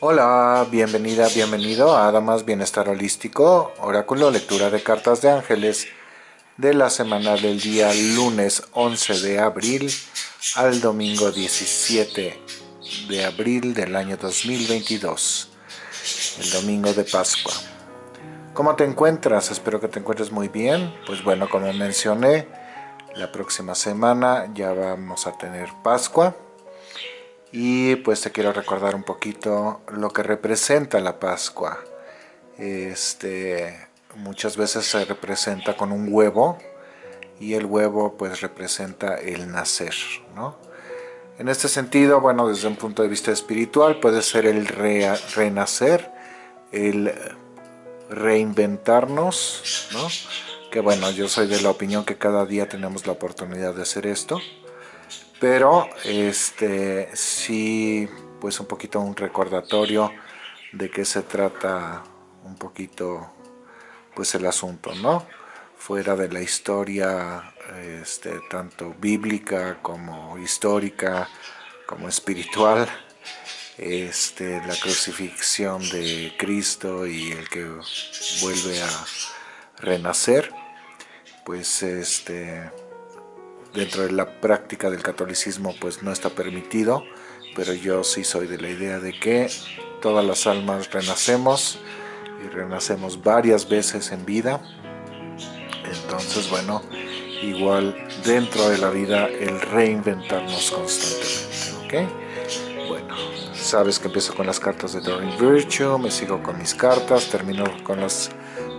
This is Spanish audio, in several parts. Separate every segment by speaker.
Speaker 1: Hola, bienvenida, bienvenido a Damas Bienestar Holístico, oráculo, lectura de cartas de ángeles de la semana del día lunes 11 de abril al domingo 17 de abril del año 2022, el domingo de Pascua. ¿Cómo te encuentras? Espero que te encuentres muy bien. Pues bueno, como mencioné, la próxima semana ya vamos a tener Pascua y pues te quiero recordar un poquito lo que representa la Pascua. Este, muchas veces se representa con un huevo y el huevo pues representa el nacer, ¿no? En este sentido, bueno, desde un punto de vista espiritual puede ser el renacer, el reinventarnos, ¿no? Que bueno, yo soy de la opinión que cada día tenemos la oportunidad de hacer esto pero este sí pues un poquito un recordatorio de qué se trata un poquito pues el asunto no fuera de la historia este, tanto bíblica como histórica como espiritual este, la crucifixión de Cristo y el que vuelve a renacer pues este dentro de la práctica del catolicismo pues no está permitido, pero yo sí soy de la idea de que todas las almas renacemos y renacemos varias veces en vida. Entonces, bueno, igual dentro de la vida el reinventarnos constantemente, ¿ok? Bueno, sabes que empiezo con las cartas de Doreen Virtue, me sigo con mis cartas, termino con las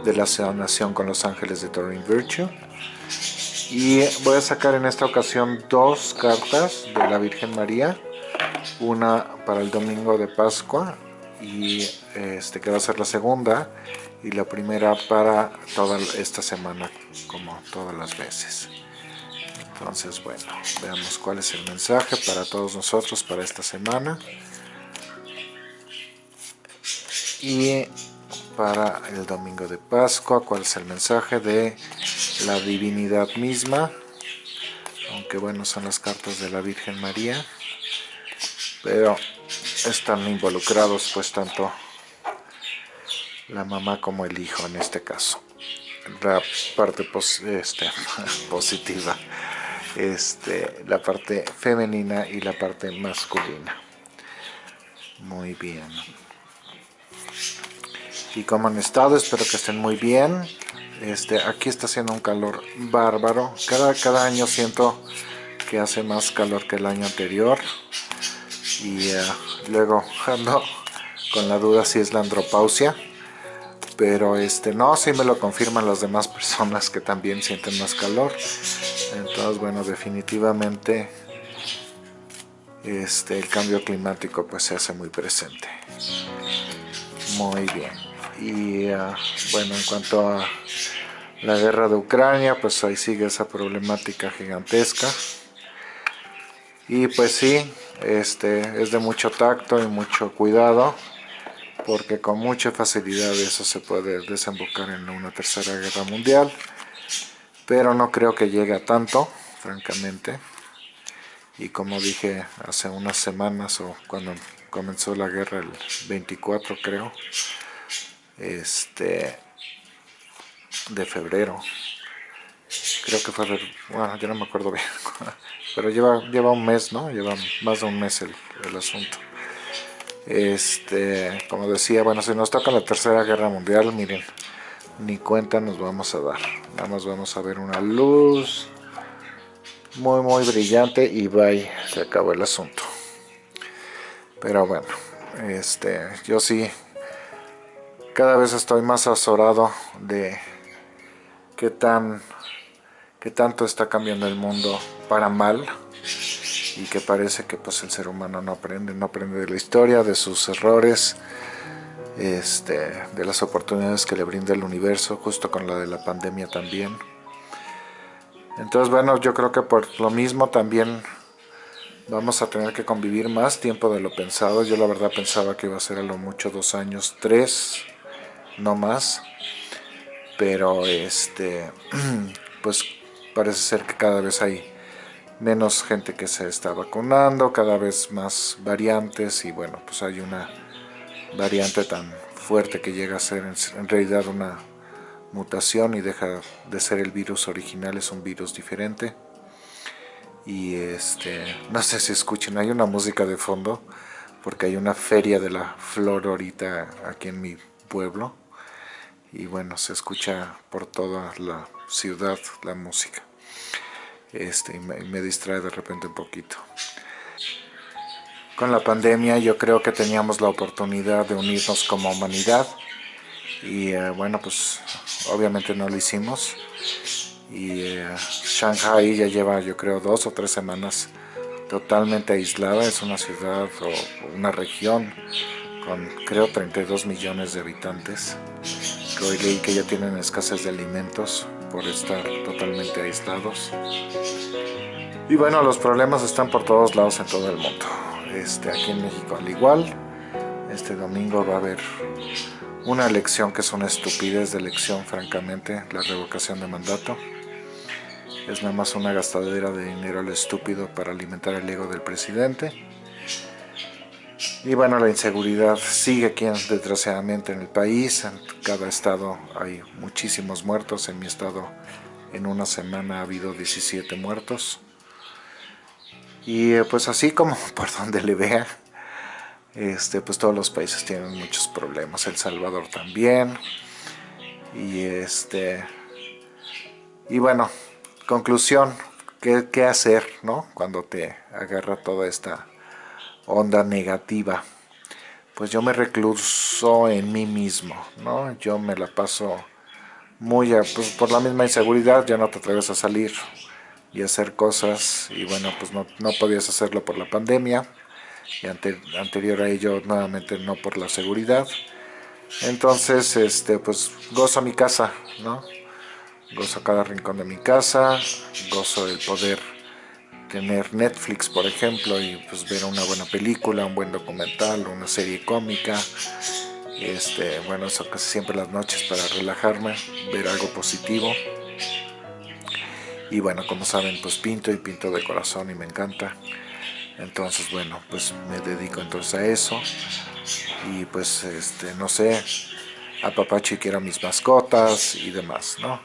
Speaker 1: de la sanación con los ángeles de Doreen Virtue y voy a sacar en esta ocasión dos cartas de la Virgen María. Una para el domingo de Pascua y este que va a ser la segunda. Y la primera para toda esta semana como todas las veces. Entonces bueno veamos cuál es el mensaje para todos nosotros para esta semana. Y para el domingo de Pascua cuál es el mensaje de la divinidad misma, aunque bueno, son las cartas de la Virgen María, pero están involucrados pues tanto la mamá como el hijo en este caso. La parte este, positiva, este, la parte femenina y la parte masculina. Muy bien. ¿Y cómo han estado? Espero que estén muy bien. Este, aquí está haciendo un calor bárbaro. Cada, cada año siento que hace más calor que el año anterior. Y eh, luego ando con la duda si es la andropausia. Pero este, no, sí me lo confirman las demás personas que también sienten más calor. Entonces, bueno, definitivamente este, el cambio climático pues se hace muy presente. Muy bien y ah, bueno en cuanto a la guerra de Ucrania pues ahí sigue esa problemática gigantesca. Y pues sí este es de mucho tacto y mucho cuidado porque con mucha facilidad eso se puede desembocar en una tercera guerra mundial pero no creo que llegue a tanto francamente. Y como dije hace unas semanas o cuando comenzó la guerra el 24 creo este de febrero. Creo que fue bueno yo no me acuerdo bien pero lleva lleva un mes no lleva más de un mes el, asunto. Este como decía bueno si nos toca la tercera guerra mundial miren ni cuenta nos vamos a dar. Nada más vamos a ver una luz muy muy brillante y bye se acabó el asunto. Pero bueno este yo sí cada vez estoy más azorado de qué tan qué tanto está cambiando el mundo para mal y que parece que pues el ser humano no aprende, no aprende de la historia, de sus errores, este, de las oportunidades que le brinda el universo, justo con la de la pandemia también. Entonces bueno, yo creo que por lo mismo también vamos a tener que convivir más tiempo de lo pensado. Yo la verdad pensaba que iba a ser a lo mucho dos años, tres, no más pero este pues parece ser que cada vez hay menos gente que se está vacunando, cada vez más variantes y bueno, pues hay una variante tan fuerte que llega a ser en realidad una mutación y deja de ser el virus original, es un virus diferente. Y este, no sé si escuchen, hay una música de fondo, porque hay una feria de la flor ahorita aquí en mi pueblo. Y bueno, se escucha por toda la ciudad la música. Este, y me, distrae de repente un poquito. Con la pandemia yo creo que teníamos la oportunidad de unirnos como humanidad y eh, bueno pues obviamente no lo hicimos y eh, Shanghai ya lleva yo creo dos o tres semanas totalmente aislada, es una ciudad o una región con creo 32 millones de habitantes que hoy leí que ya tienen escasez de alimentos por estar totalmente aislados y bueno los problemas están por todos lados en todo el mundo este, aquí en México al igual este domingo va a haber una elección que es una estupidez de elección, francamente, la revocación de mandato. Es nada más una gastadera de dinero al estúpido para alimentar el ego del presidente. Y bueno, la inseguridad sigue aquí desgraciadamente en el país. En cada estado hay muchísimos muertos. En mi estado en una semana ha habido 17 muertos. Y eh, pues así como por donde le vea, este, pues todos los países tienen muchos problemas, El Salvador también, y este, y bueno, conclusión, ¿qué, qué hacer, no? Cuando te agarra toda esta onda negativa, pues yo me recluso en mí mismo, ¿no? Yo me la paso muy, pues por la misma inseguridad, ya no te atreves a salir y hacer cosas, y bueno, pues no, no podías hacerlo por la pandemia, y anterior a ello nuevamente no por la seguridad. Entonces, este, pues gozo mi casa, ¿no? Gozo cada rincón de mi casa, gozo el poder tener Netflix, por ejemplo, y pues ver una buena película, un buen documental, una serie cómica. Este, bueno, eso casi siempre las noches para relajarme, ver algo positivo. Y bueno, como saben, pues pinto y pinto de corazón y me encanta entonces bueno pues me dedico entonces a eso y pues este no sé apapacho y quiero mis mascotas y demás no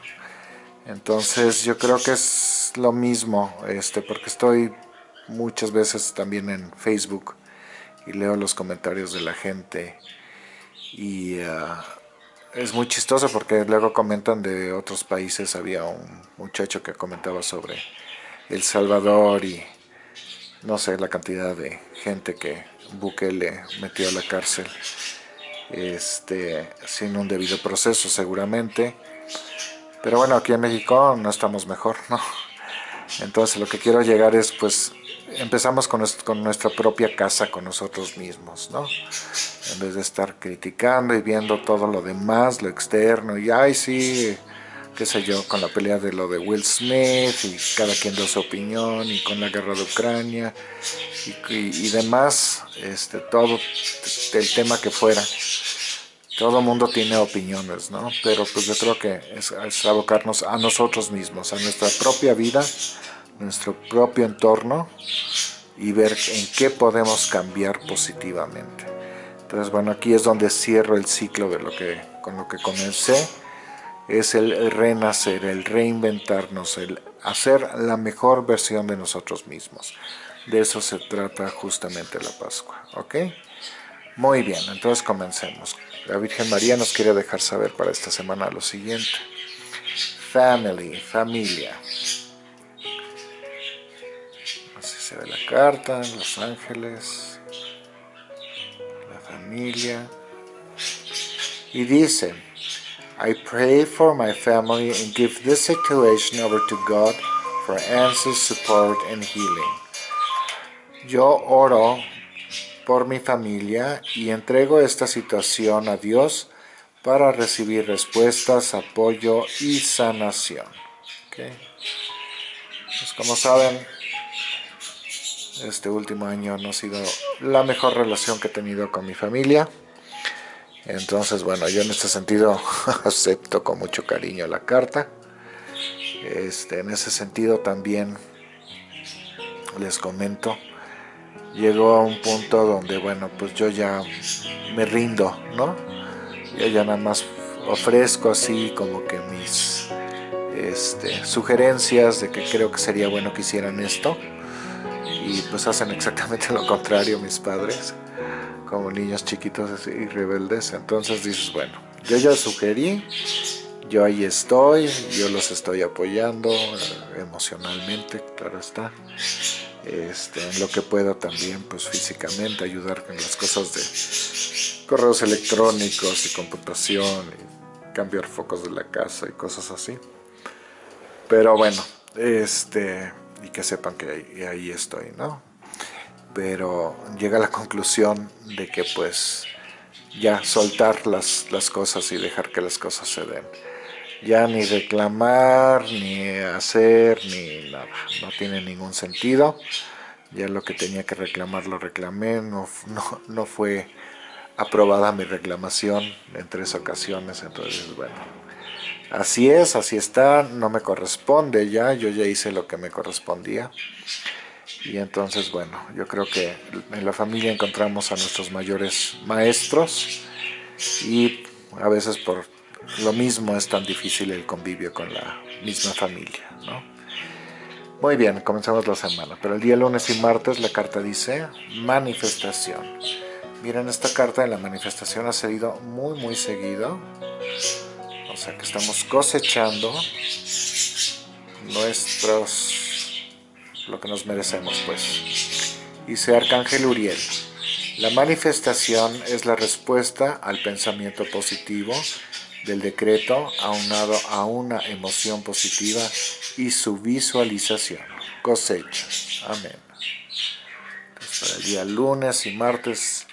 Speaker 1: entonces yo creo que es lo mismo este porque estoy muchas veces también en Facebook y leo los comentarios de la gente y ah, es muy chistoso porque luego comentan de otros países había un muchacho que comentaba sobre El Salvador y no sé la cantidad de gente que Bukele metió a la cárcel este, sin un debido proceso seguramente. Pero bueno, aquí en México no estamos mejor, ¿no? Entonces lo que quiero llegar es, pues, empezamos con, con nuestra propia casa, con nosotros mismos, ¿no? En vez de estar criticando y viendo todo lo demás, lo externo, y ay, sí, qué sé yo, con la pelea de lo de Will Smith y cada quien da su opinión y con la guerra de Ucrania y, demás, este, todo el tema que fuera. Todo mundo tiene opiniones, ¿no? Pero pues yo creo que es abocarnos a nosotros mismos, a nuestra propia vida, nuestro propio entorno y ver en qué podemos cambiar positivamente. Entonces, bueno, aquí es donde cierro el ciclo de lo que, con lo que comencé es el renacer, el reinventarnos, el hacer la mejor versión de nosotros mismos. De eso se trata justamente la Pascua, ¿ok? Muy bien, entonces comencemos. La Virgen María nos quiere dejar saber para esta semana lo siguiente. Family, familia. Se ve la carta, Los Ángeles, la familia. Y dice, I pray for my family and give this situation over to God for answers, support and healing. Yo oro por mi familia y entrego esta situación a Dios para recibir respuestas, apoyo y sanación. Okay. Pues como saben, este último año no ha sido la mejor relación que he tenido con mi familia. Entonces, bueno, yo en este sentido acepto con mucho cariño la carta. Este, en ese sentido también les comento llegó a un punto donde, bueno, pues yo ya me rindo, ¿no? Yo ya nada más ofrezco así como que mis este, sugerencias de que creo que sería bueno que hicieran esto y pues hacen exactamente lo contrario mis padres como niños chiquitos y rebeldes. Entonces dices bueno yo ya sugerí yo ahí estoy yo los estoy apoyando eh, emocionalmente claro está. Este, en lo que pueda también pues físicamente ayudar con las cosas de correos electrónicos y computación y cambiar focos de la casa y cosas así. Pero bueno este y que sepan que ahí, estoy no pero llega a la conclusión de que pues ya soltar las, las cosas y dejar que las cosas se den. Ya ni reclamar, ni hacer, ni nada, no tiene ningún sentido. Ya lo que tenía que reclamar lo reclamé, no, no, no fue aprobada mi reclamación en tres ocasiones, entonces bueno, así es, así está, no me corresponde ya, yo ya hice lo que me correspondía. Y entonces, bueno, yo creo que en la familia encontramos a nuestros mayores maestros y a veces por lo mismo es tan difícil el convivio con la misma familia, ¿no? Muy bien, comenzamos la semana, pero el día lunes y martes la carta dice manifestación. Miren, esta carta de la manifestación ha salido muy muy seguido, o sea que estamos cosechando nuestros, lo que nos merecemos pues. Dice Arcángel Uriel, la manifestación es la respuesta al pensamiento positivo del decreto aunado a una emoción positiva y su visualización. Cosecha. Amén. para el día lunes y martes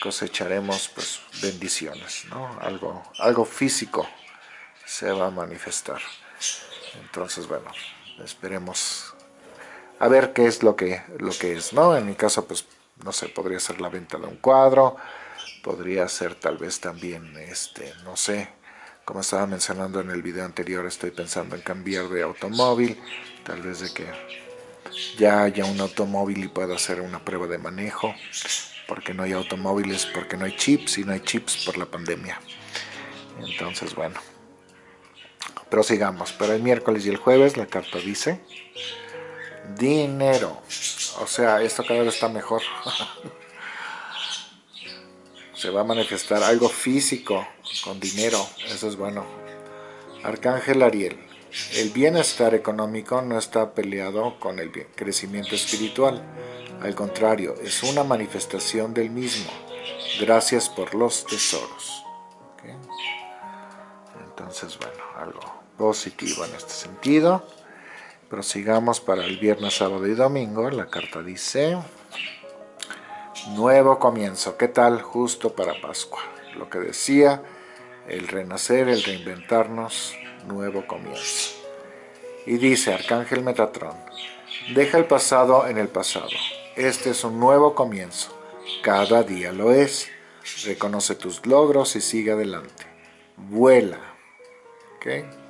Speaker 1: cosecharemos pues bendiciones, ¿no? Algo, algo físico se va a manifestar. Entonces, bueno, esperemos a ver qué es lo que, lo que es, ¿no? En mi caso, pues, no sé, podría ser la venta de un cuadro, podría ser tal vez también, este, no sé, como estaba mencionando en el video anterior, estoy pensando en cambiar de automóvil, tal vez de que ya haya un automóvil y pueda hacer una prueba de manejo, porque no hay automóviles, porque no hay chips y no hay chips por la pandemia. Entonces, bueno, Pero el miércoles y el jueves la carta dice dinero. O sea, esto cada vez está mejor. se va a manifestar algo físico con dinero, eso es bueno. Arcángel Ariel, el bienestar económico no está peleado con el crecimiento espiritual, al contrario, es una manifestación del mismo. Gracias por los tesoros. Entonces, bueno, algo positivo en este sentido. Prosigamos para el viernes, sábado y domingo. La carta dice... Nuevo comienzo. ¿Qué tal? Justo para Pascua. Lo que decía, el renacer, el reinventarnos, nuevo comienzo. Y dice Arcángel Metatrón, deja el pasado en el pasado. Este es un nuevo comienzo. Cada día lo es. Reconoce tus logros y sigue adelante. Vuela. ¿Ok?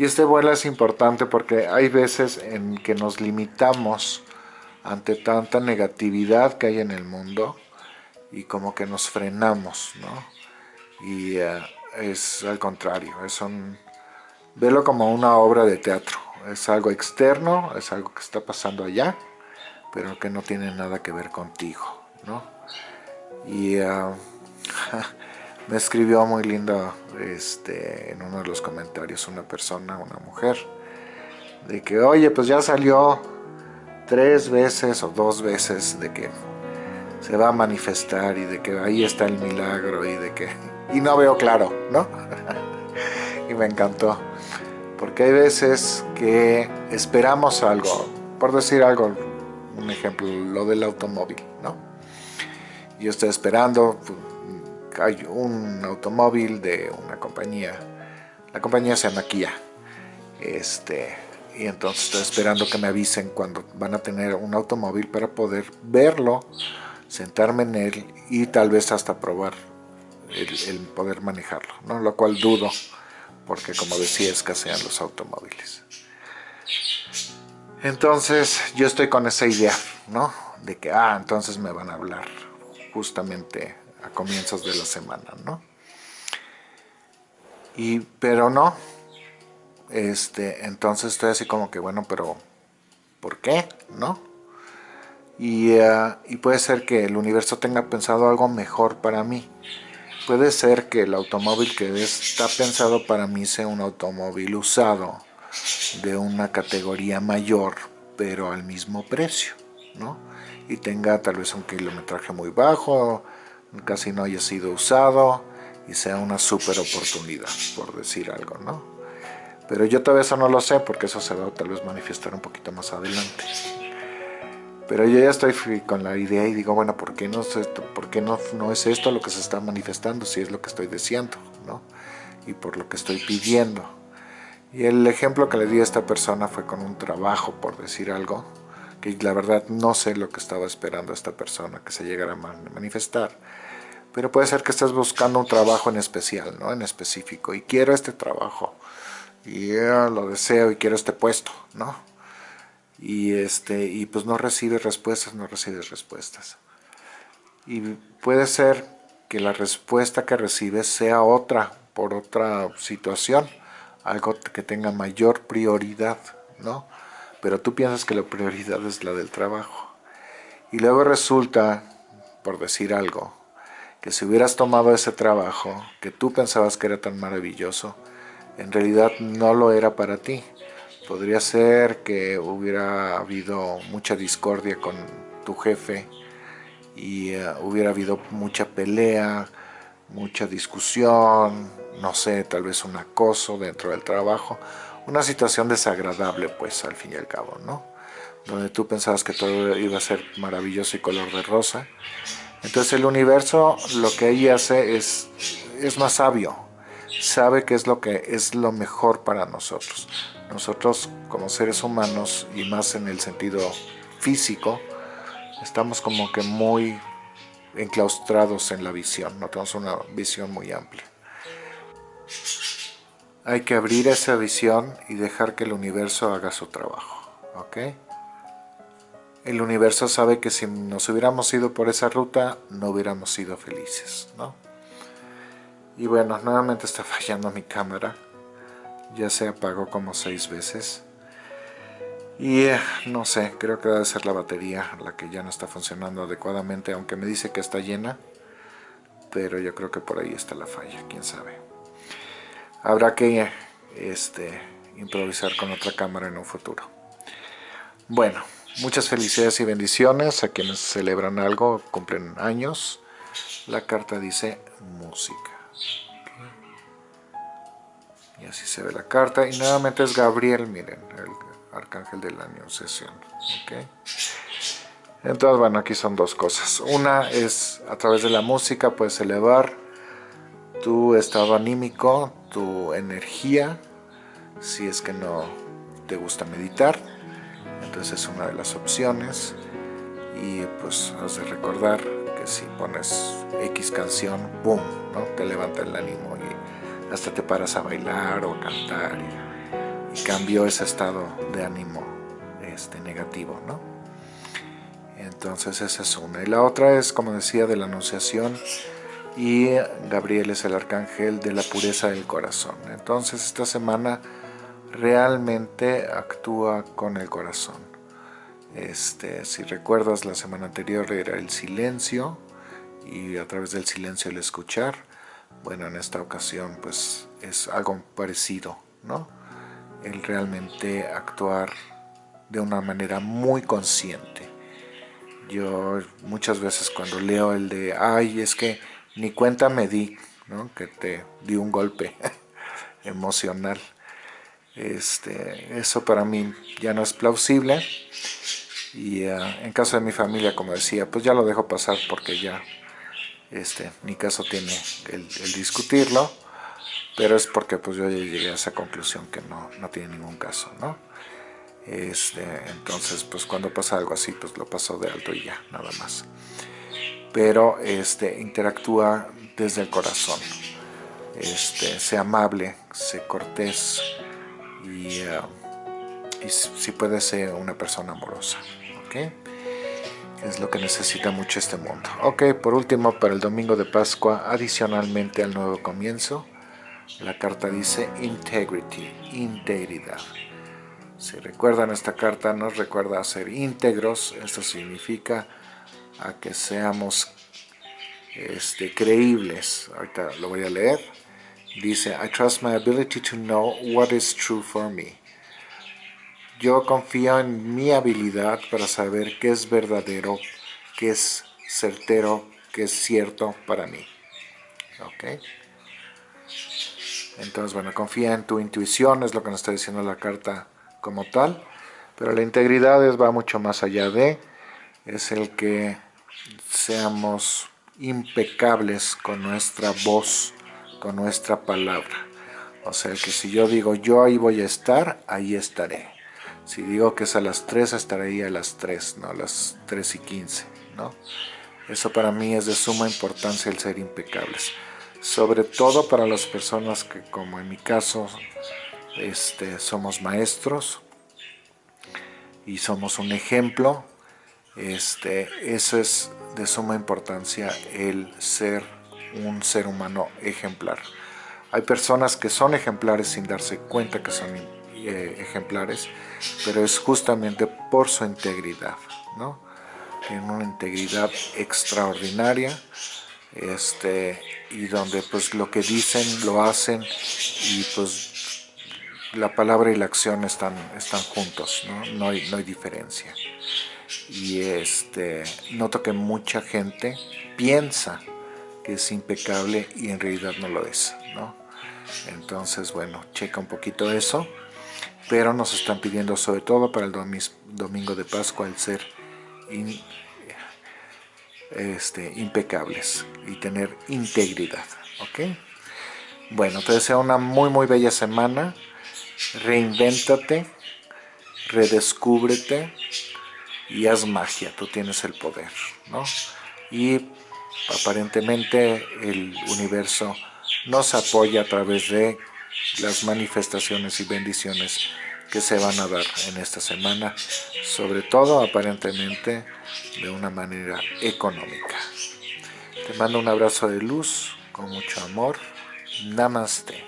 Speaker 1: Y este vuela es importante porque hay veces en que nos limitamos ante tanta negatividad que hay en el mundo y como que nos frenamos, ¿no? Y eh, es al contrario, es un... Velo como una obra de teatro, es algo externo, es algo que está pasando allá, pero que no tiene nada que ver contigo, ¿no? Y eh, me escribió muy lindo este, en uno de los comentarios una persona, una mujer, de que, oye, pues ya salió tres veces o dos veces de que se va a manifestar y de que ahí está el milagro y de que... Y no veo claro, ¿no? y me encantó. Porque hay veces que esperamos algo, por decir algo, un ejemplo, lo del automóvil, ¿no? Yo estoy esperando, hay un automóvil de una compañía, la compañía se llama Kia, este, y entonces estoy esperando que me avisen cuando van a tener un automóvil para poder verlo, sentarme en él y tal vez hasta probar el, poder manejarlo, ¿no? lo cual dudo porque como decía escasean los automóviles. Entonces yo estoy con esa idea, ¿no? De que, ah, entonces me van a hablar justamente a comienzos de la semana, ¿no? Y, pero no, este, entonces estoy así como que, bueno, pero ¿por qué? ¿No? Y, eh, y puede ser que el universo tenga pensado algo mejor para mí. Puede ser que el automóvil que está pensado para mí sea un automóvil usado de una categoría mayor, pero al mismo precio, ¿no? Y tenga tal vez un kilometraje muy bajo, casi no haya sido usado y sea una super oportunidad, por decir algo, ¿no? Pero yo todavía eso no lo sé porque eso se va a tal vez manifestar un poquito más adelante. Pero yo ya estoy con la idea y digo, bueno, ¿por qué, no es, esto, ¿por qué no, no es esto lo que se está manifestando si es lo que estoy deseando, ¿no? Y por lo que estoy pidiendo. Y el ejemplo que le di a esta persona fue con un trabajo, por decir algo, que la verdad no sé lo que estaba esperando esta persona que se llegara a manifestar. Pero puede ser que estés buscando un trabajo en especial, ¿no? En específico. Y quiero este trabajo. Y lo deseo y quiero este puesto, ¿no? Y, este, y pues no recibes respuestas, no recibes respuestas. Y puede ser que la respuesta que recibes sea otra, por otra situación algo que tenga mayor prioridad, ¿no? Pero tú piensas que la prioridad es la del trabajo. Y luego resulta, por decir algo, que si hubieras tomado ese trabajo que tú pensabas que era tan maravilloso, en realidad no lo era para ti. Podría ser que hubiera habido mucha discordia con tu jefe y eh, hubiera habido mucha pelea, mucha discusión, no sé, tal vez un acoso dentro del trabajo, una situación desagradable pues al fin y al cabo, ¿no? Donde tú pensabas que todo iba a ser maravilloso y color de rosa. Entonces el universo lo que ahí hace es, es más sabio, sabe qué es lo que es lo mejor para nosotros. Nosotros como seres humanos y más en el sentido físico, estamos como que muy enclaustrados en la visión, no tenemos una visión muy amplia. Hay que abrir esa visión y dejar que el universo haga su trabajo, ¿ok? El universo sabe que si nos hubiéramos ido por esa ruta, no hubiéramos sido felices, ¿no? Y bueno, nuevamente está fallando mi cámara. Ya se apagó como seis veces. Y eh, no sé, creo que debe ser la batería la que ya no está funcionando adecuadamente, aunque me dice que está llena. Pero yo creo que por ahí está la falla, quién sabe. Habrá que este, improvisar con otra cámara en un futuro. Bueno, muchas felicidades y bendiciones a quienes celebran algo, cumplen años. La carta dice música. Y así se ve la carta. Y nuevamente es Gabriel, miren, el arcángel de la anunciación. Entonces, bueno, aquí son dos cosas. Una es, a través de la música puedes elevar tu estado anímico, tu energía, si es que no te gusta meditar. Entonces es una de las opciones. Y pues has de recordar que si pones X canción, ¡boom! ¿no? Te levanta el ánimo y hasta te paras a bailar o cantar. Y, y cambió ese estado de ánimo este, negativo, ¿no? Entonces esa es una. Y la otra es, como decía, de la anunciación y Gabriel es el arcángel de la pureza del corazón. Entonces esta semana realmente actúa con el corazón. Este, si recuerdas la semana anterior era el silencio y a través del silencio el escuchar. Bueno, en esta ocasión pues es algo parecido, ¿no? El realmente actuar de una manera muy consciente. Yo muchas veces cuando leo el de, ay, es que ni cuenta me di, ¿no? que te di un golpe emocional. Este, eso para mí ya no es plausible y uh, en caso de mi familia, como decía, pues ya lo dejo pasar porque ya este, mi caso tiene el, discutirlo, pero es porque pues yo ya llegué a esa conclusión que no, no tiene ningún caso, ¿no? Este, entonces, pues cuando pasa algo así, pues lo paso de alto y ya, nada más pero este, interactúa desde el corazón. Este, sea amable, sea cortés y uh, y si puede ser una persona amorosa. ¿ok? Es lo que necesita mucho este mundo. Ok, por último, para el domingo de Pascua, adicionalmente al nuevo comienzo, la carta dice integrity, integridad. Si recuerdan esta carta, nos recuerda a ser íntegros. Esto significa a que seamos este, creíbles. Ahorita lo voy a leer. Dice, I trust my ability to know what is true for me. Yo confío en mi habilidad para saber qué es verdadero, qué es certero, qué es cierto para mí. ¿Ok? Entonces, bueno, confía en tu intuición, es lo que nos está diciendo la carta como tal. Pero la integridad va mucho más allá de, es el que seamos impecables con nuestra voz, con nuestra palabra. O sea, que si yo digo yo ahí voy a estar, ahí estaré. Si digo que es a las 3, estaré ahí a las 3, no a las 3 y 15, ¿no? Eso para mí es de suma importancia el ser impecables. Sobre todo para las personas que, como en mi caso, este, somos maestros y somos un ejemplo, este, eso es de suma importancia el ser un ser humano ejemplar. Hay personas que son ejemplares sin darse cuenta que son eh, ejemplares, pero es justamente por su integridad, ¿no? Tienen una integridad extraordinaria, este, y donde pues lo que dicen lo hacen y pues la palabra y la acción están, están juntos, ¿no? No, hay, no hay diferencia. Y este, noto que mucha gente piensa que es impecable y en realidad no lo es, ¿no? Entonces, bueno, checa un poquito eso pero nos están pidiendo sobre todo para el domingo de Pascua el ser este, impecables y tener integridad, ¿ok? Bueno, te deseo una muy muy bella semana, reinvéntate, redescúbrete y haz magia, tú tienes el poder, ¿no? Y aparentemente el universo nos apoya a través de las manifestaciones y bendiciones que se van a dar en esta semana, sobre todo aparentemente de una manera económica. Te mando un abrazo de luz, con mucho amor. Namaste.